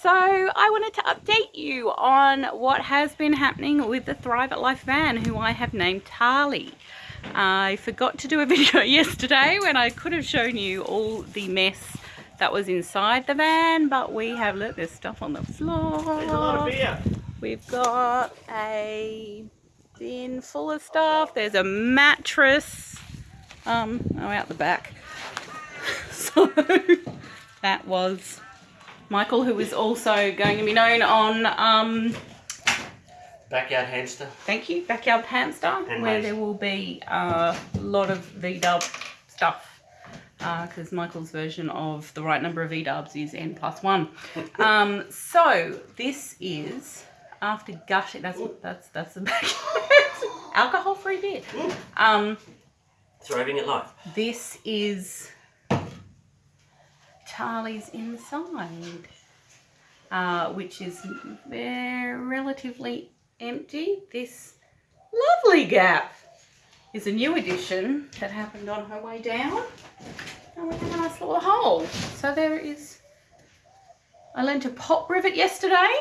So I wanted to update you on what has been happening with the Thrive at Life van, who I have named Tali. I forgot to do a video yesterday when I could have shown you all the mess that was inside the van, but we have, look, there's stuff on the floor. There's a lot of beer. We've got a bin full of stuff. There's a mattress, um, oh, out the back. So that was Michael, who is also going to be known on, um, Backyard hamster. thank you, Backyard Hamster, And where Mace. there will be a lot of V-dub stuff. Because Michael's version of the right number of V-dubs is N plus one. um, so this is after gushing. That's that's that's the back. Alcohol-free beer. Um, Thriving at life. this is Charlie's inside, uh, which is very relatively empty. This lovely gap is a new addition that happened on her way down. And we have a nice little hole. So there is, I lent a pop rivet yesterday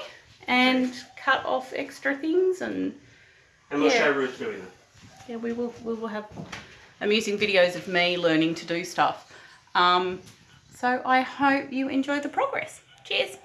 and cut off extra things and And we'll Yeah. show Ruth doing it. yeah, we will we will have amusing videos of me learning to do stuff. Um, so I hope you enjoy the progress. Cheers.